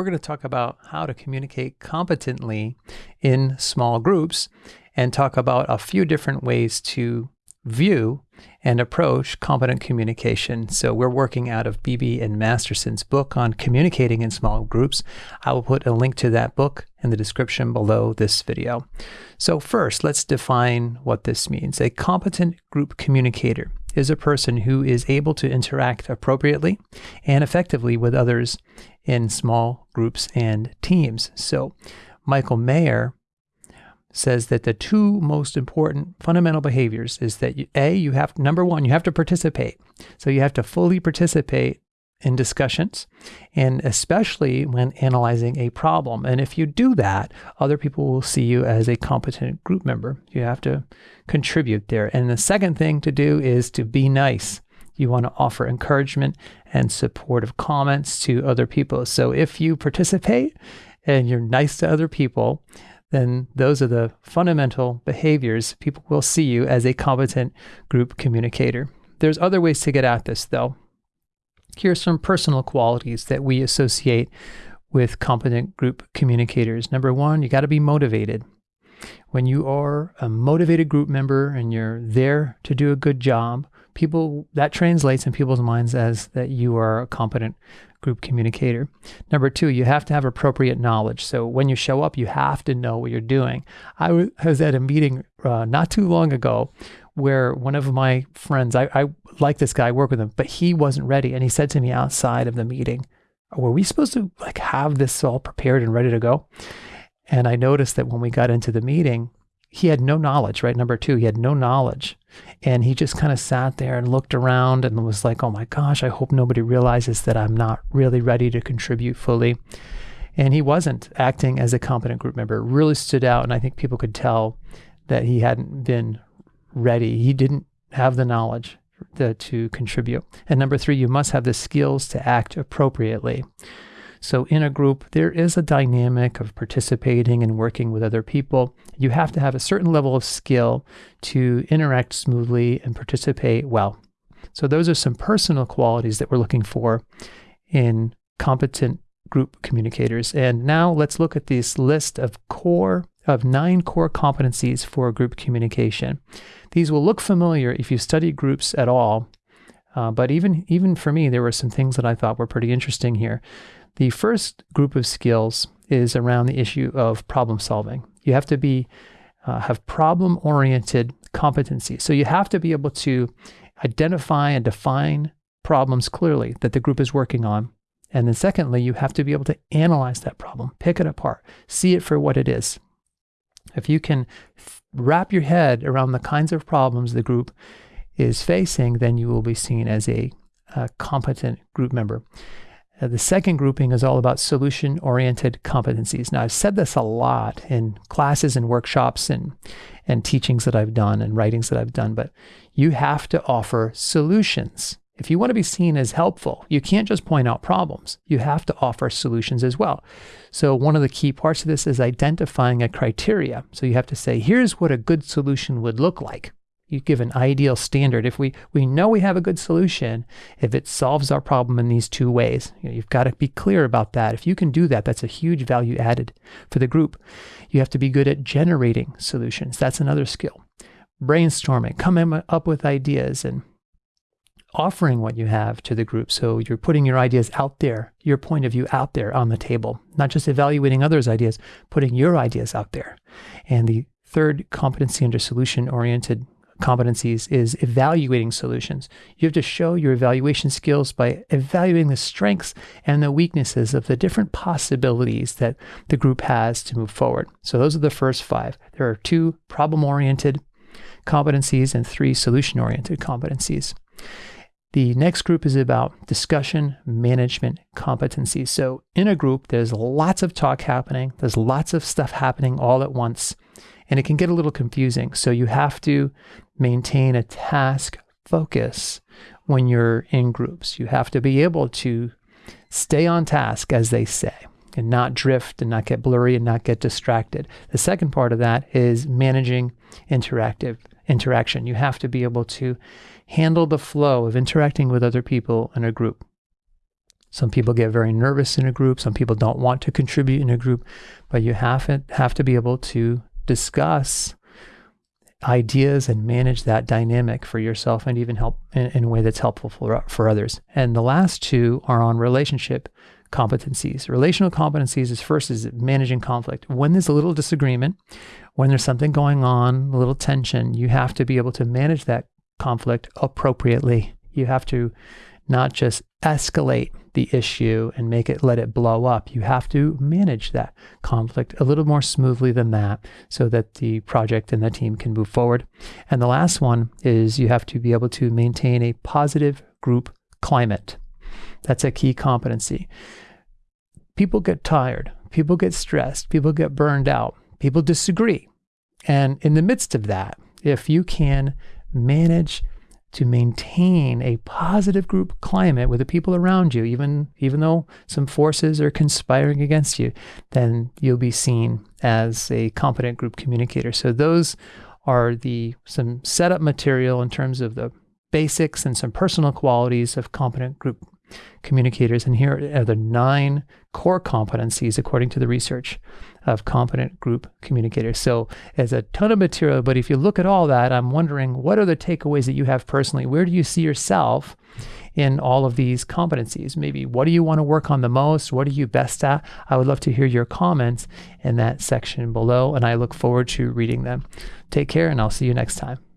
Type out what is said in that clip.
we're going to talk about how to communicate competently in small groups and talk about a few different ways to view and approach competent communication. So we're working out of Beebe and Masterson's book on communicating in small groups. I will put a link to that book in the description below this video. So first, let's define what this means. A competent group communicator is a person who is able to interact appropriately and effectively with others in small groups and teams. So Michael Mayer says that the two most important fundamental behaviors is that you, a you have number one you have to participate so you have to fully participate in discussions and especially when analyzing a problem. And if you do that other people will see you as a competent group member. You have to contribute there. And the second thing to do is to be nice. You want to offer encouragement and supportive comments to other people. So if you participate and you're nice to other people then those are the fundamental behaviors. People will see you as a competent group communicator. There's other ways to get at this, though. Here some personal qualities that we associate with competent group communicators. Number one, you got to be motivated. When you are a motivated group member and you're there to do a good job, people that translates in people's minds as that you are a competent group communicator. Number two, you have to have appropriate knowledge. So when you show up, you have to know what you're doing. I was at a meeting uh, not too long ago where one of my friends, I, I like this guy, work with him, but he wasn't ready. And he said to me outside of the meeting, were we supposed to like have this all prepared and ready to go? And I noticed that when we got into the meeting, he had no knowledge, right? Number two, he had no knowledge. And he just kind of sat there and looked around and was like, oh my gosh, I hope nobody realizes that I'm not really ready to contribute fully. And he wasn't acting as a competent group member. Really stood out. And I think people could tell that he hadn't been ready. He didn't have the knowledge to, to contribute. And number three, you must have the skills to act appropriately. So in a group, there is a dynamic of participating and working with other people. You have to have a certain level of skill to interact smoothly and participate well. So those are some personal qualities that we're looking for in competent group communicators. And now let's look at this list of core of nine core competencies for group communication. These will look familiar if you study groups at all, uh, but even even for me, there were some things that I thought were pretty interesting here. The first group of skills is around the issue of problem solving. You have to be uh, have problem oriented competency. So you have to be able to identify and define problems clearly that the group is working on. And then secondly, you have to be able to analyze that problem, pick it apart, see it for what it is. If you can wrap your head around the kinds of problems the group is facing, then you will be seen as a, a competent group member. Uh, the second grouping is all about solution oriented competencies. Now, I've said this a lot in classes and workshops and, and teachings that I've done and writings that I've done, but you have to offer solutions. If you want to be seen as helpful, you can't just point out problems. You have to offer solutions as well. So, one of the key parts of this is identifying a criteria. So, you have to say, here's what a good solution would look like you give an ideal standard. If we, we know we have a good solution, if it solves our problem in these two ways, you know, you've got to be clear about that. If you can do that, that's a huge value added for the group. You have to be good at generating solutions. That's another skill. Brainstorming, coming up with ideas and offering what you have to the group. So you're putting your ideas out there, your point of view out there on the table, not just evaluating others' ideas, putting your ideas out there. And the third competency under solution oriented competencies is evaluating solutions. You have to show your evaluation skills by evaluating the strengths and the weaknesses of the different possibilities that the group has to move forward. So those are the first five. There are two problem oriented competencies and three solution oriented competencies. The next group is about discussion management competencies. So, in a group, there's lots of talk happening, there's lots of stuff happening all at once and it can get a little confusing. So you have to maintain a task focus when you're in groups. You have to be able to stay on task, as they say, and not drift and not get blurry and not get distracted. The second part of that is managing interactive interaction. You have to be able to handle the flow of interacting with other people in a group. Some people get very nervous in a group. Some people don't want to contribute in a group, but you have to, have to be able to discuss ideas and manage that dynamic for yourself and even help in, in, a way that's helpful for, for others. And the last two are on relationship competencies. Relational competencies is first is managing conflict. When there's a little disagreement, when there's something going on, a little tension, you have to be able to manage that conflict appropriately. You have to not just escalate the issue and make it let it blow up. You have to manage that conflict a little more smoothly than that so that the project and the team can move forward. And the last one is you have to be able to maintain a positive group climate. That's a key competency. People get tired, people get stressed, people get burned out, people disagree. And in the midst of that, if you can manage to maintain a positive group climate with the people around you, even even though some forces are conspiring against you, then you'll be seen as a competent group communicator. So those are the some setup material in terms of the basics and some personal qualities of competent group communicators. And here are the nine core competencies according to the research of competent group communicators. So there's a ton of material, but if you look at all that, I'm wondering what are the takeaways that you have personally? Where do you see yourself in all of these competencies? Maybe what do you want to work on the most? What are you best at? I would love to hear your comments in that section below, and I look forward to reading them. Take care, and I'll see you next time.